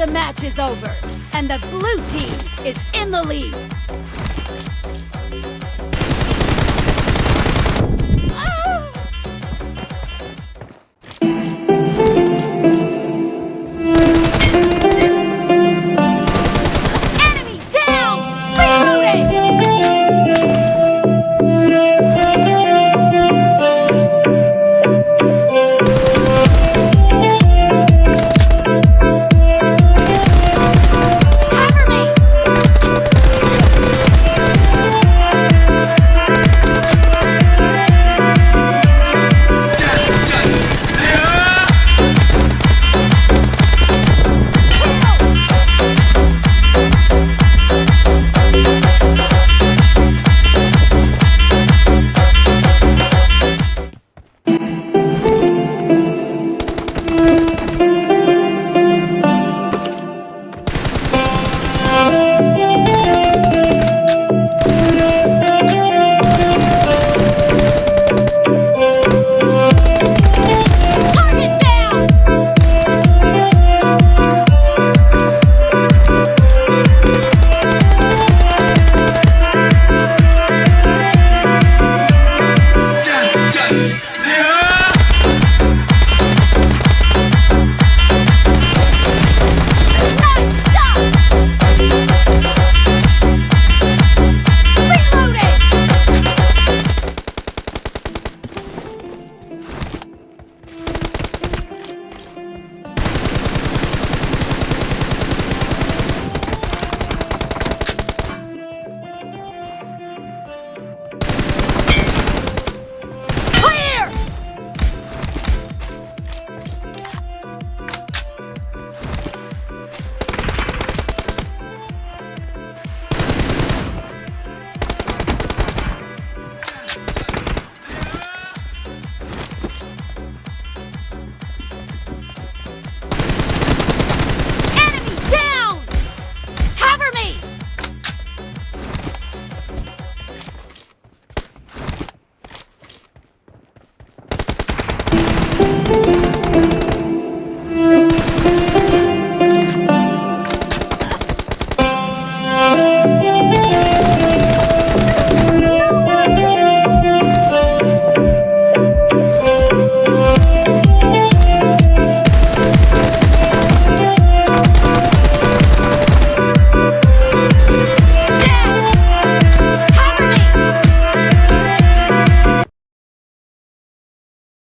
The match is over, and the blue team is in the lead.